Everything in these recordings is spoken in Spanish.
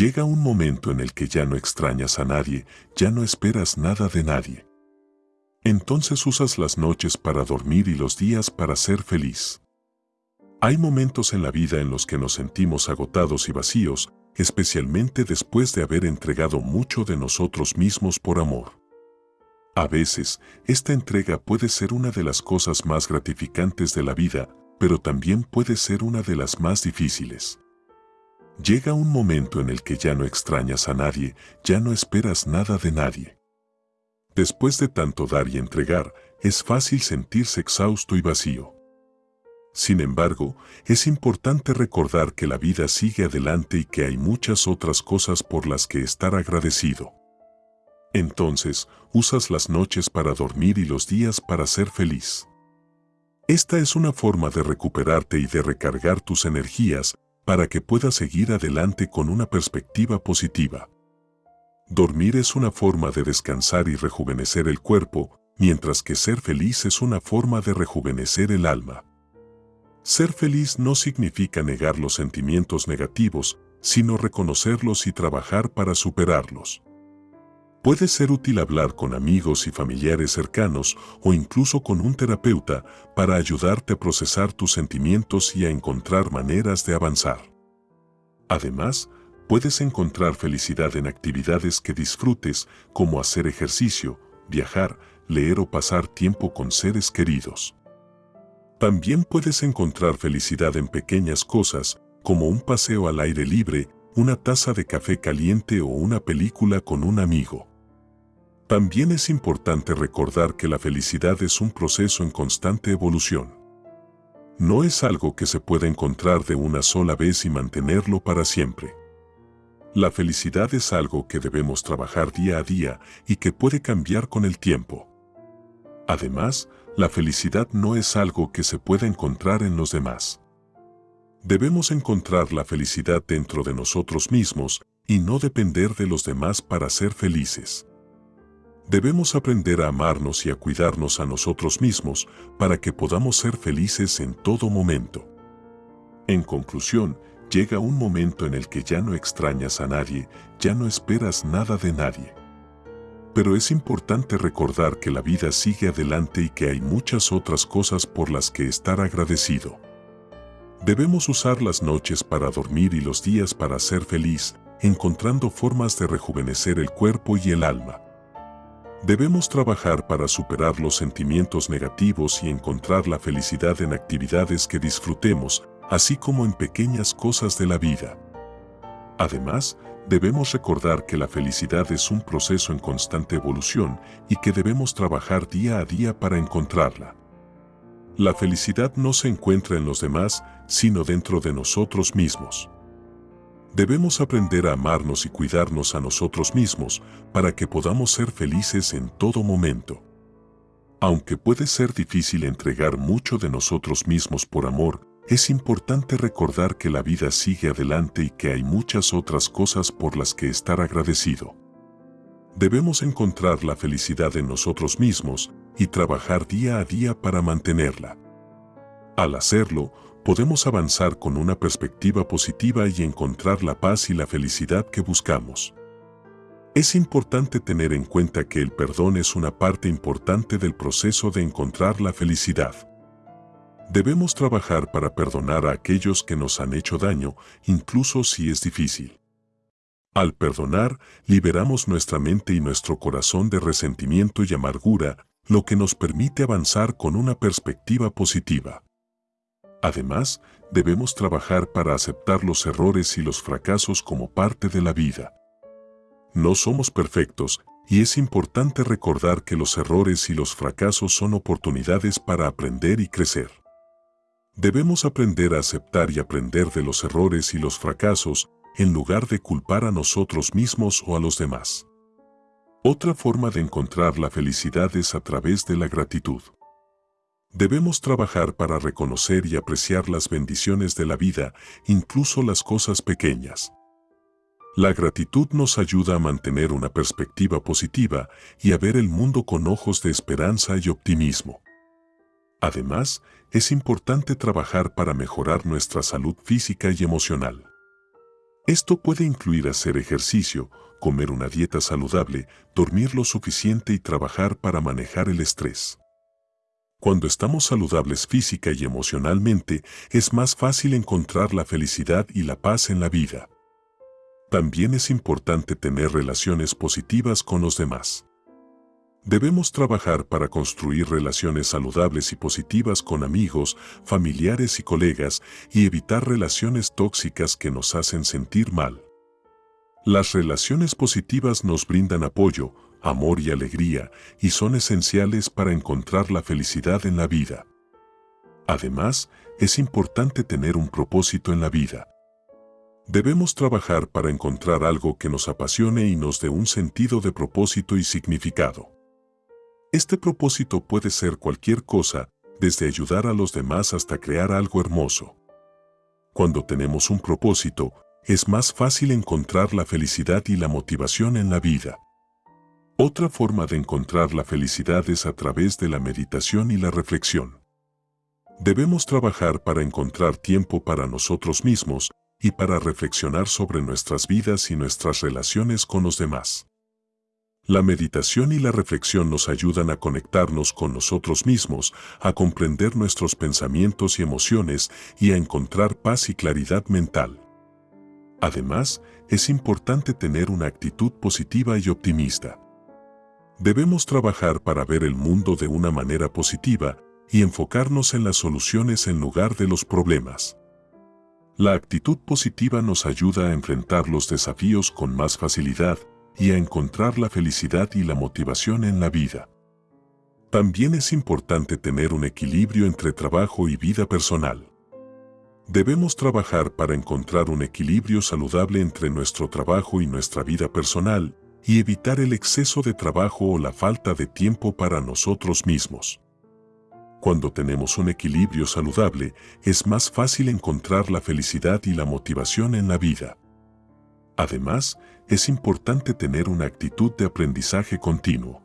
llega un momento en el que ya no extrañas a nadie, ya no esperas nada de nadie. Entonces usas las noches para dormir y los días para ser feliz. Hay momentos en la vida en los que nos sentimos agotados y vacíos, especialmente después de haber entregado mucho de nosotros mismos por amor. A veces, esta entrega puede ser una de las cosas más gratificantes de la vida, pero también puede ser una de las más difíciles. Llega un momento en el que ya no extrañas a nadie, ya no esperas nada de nadie. Después de tanto dar y entregar, es fácil sentirse exhausto y vacío. Sin embargo, es importante recordar que la vida sigue adelante y que hay muchas otras cosas por las que estar agradecido. Entonces, usas las noches para dormir y los días para ser feliz. Esta es una forma de recuperarte y de recargar tus energías para que puedas seguir adelante con una perspectiva positiva. Dormir es una forma de descansar y rejuvenecer el cuerpo, mientras que ser feliz es una forma de rejuvenecer el alma. Ser feliz no significa negar los sentimientos negativos, sino reconocerlos y trabajar para superarlos. Puede ser útil hablar con amigos y familiares cercanos o incluso con un terapeuta para ayudarte a procesar tus sentimientos y a encontrar maneras de avanzar. Además, puedes encontrar felicidad en actividades que disfrutes como hacer ejercicio, viajar, leer o pasar tiempo con seres queridos. También puedes encontrar felicidad en pequeñas cosas como un paseo al aire libre, una taza de café caliente o una película con un amigo. También es importante recordar que la felicidad es un proceso en constante evolución. No es algo que se pueda encontrar de una sola vez y mantenerlo para siempre. La felicidad es algo que debemos trabajar día a día y que puede cambiar con el tiempo. Además, la felicidad no es algo que se pueda encontrar en los demás. Debemos encontrar la felicidad dentro de nosotros mismos y no depender de los demás para ser felices. Debemos aprender a amarnos y a cuidarnos a nosotros mismos para que podamos ser felices en todo momento. En conclusión, llega un momento en el que ya no extrañas a nadie, ya no esperas nada de nadie. Pero es importante recordar que la vida sigue adelante y que hay muchas otras cosas por las que estar agradecido. Debemos usar las noches para dormir y los días para ser feliz, encontrando formas de rejuvenecer el cuerpo y el alma. Debemos trabajar para superar los sentimientos negativos y encontrar la felicidad en actividades que disfrutemos, así como en pequeñas cosas de la vida. Además, debemos recordar que la felicidad es un proceso en constante evolución y que debemos trabajar día a día para encontrarla. La felicidad no se encuentra en los demás, sino dentro de nosotros mismos. Debemos aprender a amarnos y cuidarnos a nosotros mismos para que podamos ser felices en todo momento. Aunque puede ser difícil entregar mucho de nosotros mismos por amor, es importante recordar que la vida sigue adelante y que hay muchas otras cosas por las que estar agradecido. Debemos encontrar la felicidad en nosotros mismos y trabajar día a día para mantenerla. Al hacerlo, podemos avanzar con una perspectiva positiva y encontrar la paz y la felicidad que buscamos. Es importante tener en cuenta que el perdón es una parte importante del proceso de encontrar la felicidad. Debemos trabajar para perdonar a aquellos que nos han hecho daño, incluso si es difícil. Al perdonar, liberamos nuestra mente y nuestro corazón de resentimiento y amargura, lo que nos permite avanzar con una perspectiva positiva. Además, debemos trabajar para aceptar los errores y los fracasos como parte de la vida. No somos perfectos y es importante recordar que los errores y los fracasos son oportunidades para aprender y crecer. Debemos aprender a aceptar y aprender de los errores y los fracasos en lugar de culpar a nosotros mismos o a los demás. Otra forma de encontrar la felicidad es a través de la gratitud. Debemos trabajar para reconocer y apreciar las bendiciones de la vida, incluso las cosas pequeñas. La gratitud nos ayuda a mantener una perspectiva positiva y a ver el mundo con ojos de esperanza y optimismo. Además, es importante trabajar para mejorar nuestra salud física y emocional. Esto puede incluir hacer ejercicio, comer una dieta saludable, dormir lo suficiente y trabajar para manejar el estrés. Cuando estamos saludables física y emocionalmente, es más fácil encontrar la felicidad y la paz en la vida. También es importante tener relaciones positivas con los demás. Debemos trabajar para construir relaciones saludables y positivas con amigos, familiares y colegas y evitar relaciones tóxicas que nos hacen sentir mal. Las relaciones positivas nos brindan apoyo, amor y alegría y son esenciales para encontrar la felicidad en la vida. Además, es importante tener un propósito en la vida. Debemos trabajar para encontrar algo que nos apasione y nos dé un sentido de propósito y significado. Este propósito puede ser cualquier cosa, desde ayudar a los demás hasta crear algo hermoso. Cuando tenemos un propósito, es más fácil encontrar la felicidad y la motivación en la vida. Otra forma de encontrar la felicidad es a través de la meditación y la reflexión. Debemos trabajar para encontrar tiempo para nosotros mismos y para reflexionar sobre nuestras vidas y nuestras relaciones con los demás. La meditación y la reflexión nos ayudan a conectarnos con nosotros mismos, a comprender nuestros pensamientos y emociones y a encontrar paz y claridad mental. Además, es importante tener una actitud positiva y optimista. Debemos trabajar para ver el mundo de una manera positiva y enfocarnos en las soluciones en lugar de los problemas. La actitud positiva nos ayuda a enfrentar los desafíos con más facilidad y a encontrar la felicidad y la motivación en la vida. También es importante tener un equilibrio entre trabajo y vida personal. Debemos trabajar para encontrar un equilibrio saludable entre nuestro trabajo y nuestra vida personal y evitar el exceso de trabajo o la falta de tiempo para nosotros mismos. Cuando tenemos un equilibrio saludable, es más fácil encontrar la felicidad y la motivación en la vida. Además, es importante tener una actitud de aprendizaje continuo.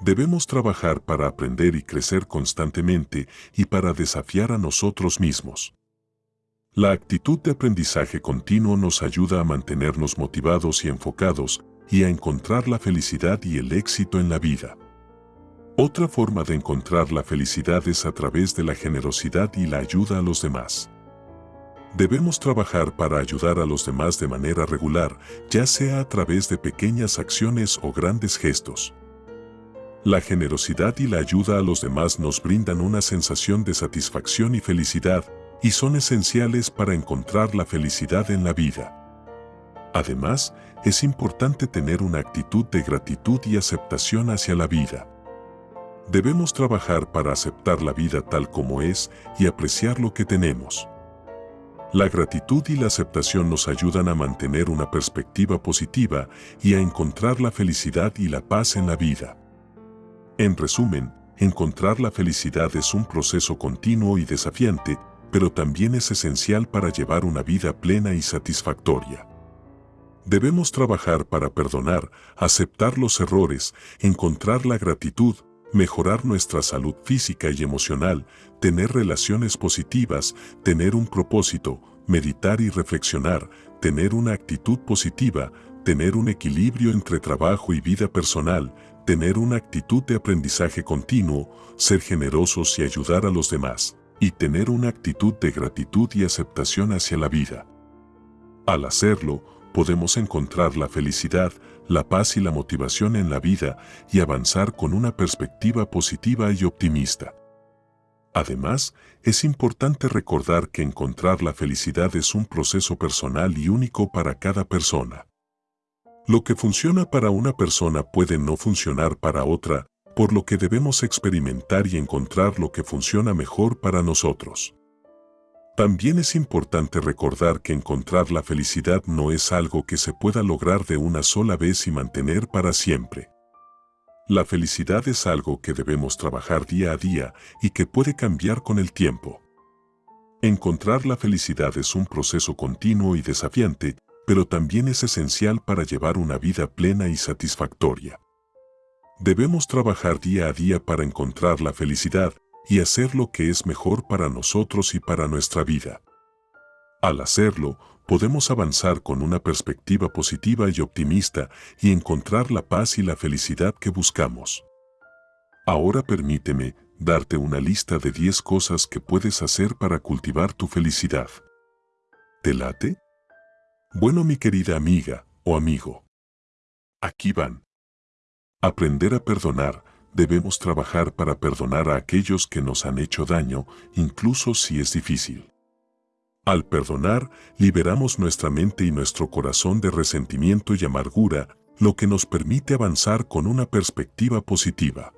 Debemos trabajar para aprender y crecer constantemente y para desafiar a nosotros mismos. La actitud de aprendizaje continuo nos ayuda a mantenernos motivados y enfocados y a encontrar la felicidad y el éxito en la vida. Otra forma de encontrar la felicidad es a través de la generosidad y la ayuda a los demás. Debemos trabajar para ayudar a los demás de manera regular, ya sea a través de pequeñas acciones o grandes gestos. La generosidad y la ayuda a los demás nos brindan una sensación de satisfacción y felicidad, y son esenciales para encontrar la felicidad en la vida. Además, es importante tener una actitud de gratitud y aceptación hacia la vida. Debemos trabajar para aceptar la vida tal como es y apreciar lo que tenemos. La gratitud y la aceptación nos ayudan a mantener una perspectiva positiva y a encontrar la felicidad y la paz en la vida. En resumen, encontrar la felicidad es un proceso continuo y desafiante, pero también es esencial para llevar una vida plena y satisfactoria. Debemos trabajar para perdonar, aceptar los errores, encontrar la gratitud, mejorar nuestra salud física y emocional, tener relaciones positivas, tener un propósito, meditar y reflexionar, tener una actitud positiva, tener un equilibrio entre trabajo y vida personal, tener una actitud de aprendizaje continuo, ser generosos y ayudar a los demás, y tener una actitud de gratitud y aceptación hacia la vida. Al hacerlo, podemos encontrar la felicidad, la paz y la motivación en la vida y avanzar con una perspectiva positiva y optimista. Además, es importante recordar que encontrar la felicidad es un proceso personal y único para cada persona. Lo que funciona para una persona puede no funcionar para otra, por lo que debemos experimentar y encontrar lo que funciona mejor para nosotros. También es importante recordar que encontrar la felicidad no es algo que se pueda lograr de una sola vez y mantener para siempre. La felicidad es algo que debemos trabajar día a día y que puede cambiar con el tiempo. Encontrar la felicidad es un proceso continuo y desafiante, pero también es esencial para llevar una vida plena y satisfactoria. Debemos trabajar día a día para encontrar la felicidad y hacer lo que es mejor para nosotros y para nuestra vida. Al hacerlo, podemos avanzar con una perspectiva positiva y optimista y encontrar la paz y la felicidad que buscamos. Ahora permíteme darte una lista de 10 cosas que puedes hacer para cultivar tu felicidad. ¿Te late? Bueno, mi querida amiga o amigo. Aquí van. Aprender a perdonar. Debemos trabajar para perdonar a aquellos que nos han hecho daño, incluso si es difícil. Al perdonar, liberamos nuestra mente y nuestro corazón de resentimiento y amargura, lo que nos permite avanzar con una perspectiva positiva.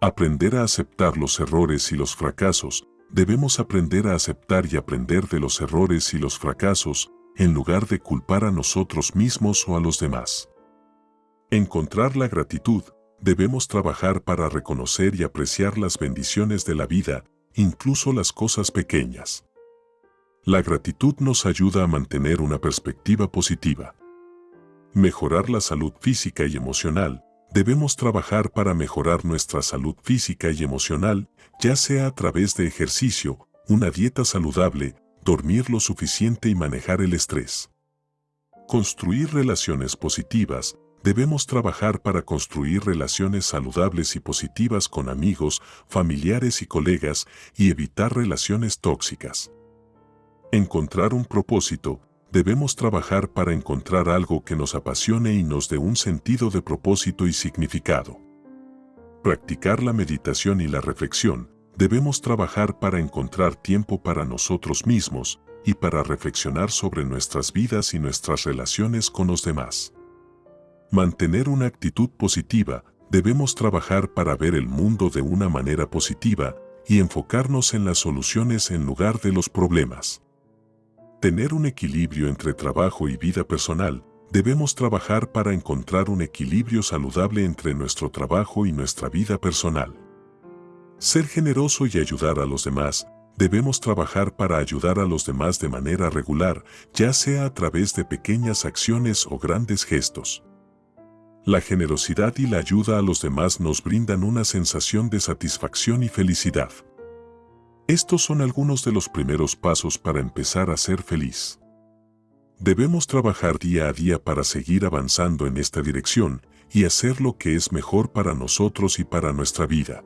Aprender a aceptar los errores y los fracasos. Debemos aprender a aceptar y aprender de los errores y los fracasos, en lugar de culpar a nosotros mismos o a los demás. Encontrar la gratitud. Debemos trabajar para reconocer y apreciar las bendiciones de la vida, incluso las cosas pequeñas. La gratitud nos ayuda a mantener una perspectiva positiva. Mejorar la salud física y emocional. Debemos trabajar para mejorar nuestra salud física y emocional, ya sea a través de ejercicio, una dieta saludable, dormir lo suficiente y manejar el estrés. Construir relaciones positivas. Debemos trabajar para construir relaciones saludables y positivas con amigos, familiares y colegas y evitar relaciones tóxicas. Encontrar un propósito debemos trabajar para encontrar algo que nos apasione y nos dé un sentido de propósito y significado. Practicar la meditación y la reflexión, debemos trabajar para encontrar tiempo para nosotros mismos y para reflexionar sobre nuestras vidas y nuestras relaciones con los demás. Mantener una actitud positiva, debemos trabajar para ver el mundo de una manera positiva y enfocarnos en las soluciones en lugar de los problemas. Tener un equilibrio entre trabajo y vida personal, debemos trabajar para encontrar un equilibrio saludable entre nuestro trabajo y nuestra vida personal. Ser generoso y ayudar a los demás, debemos trabajar para ayudar a los demás de manera regular, ya sea a través de pequeñas acciones o grandes gestos. La generosidad y la ayuda a los demás nos brindan una sensación de satisfacción y felicidad. Estos son algunos de los primeros pasos para empezar a ser feliz. Debemos trabajar día a día para seguir avanzando en esta dirección y hacer lo que es mejor para nosotros y para nuestra vida.